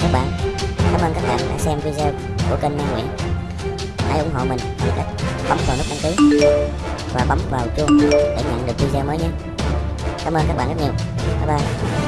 chào các bạn. Cảm ơn các bạn đã xem video của kênh Nam Nguyễn. Hãy ủng hộ mình bằng cách bấm vào nút đăng ký và bấm vào chuông để nhận được video mới nhé. Cảm ơn các bạn rất nhiều. Bye bye.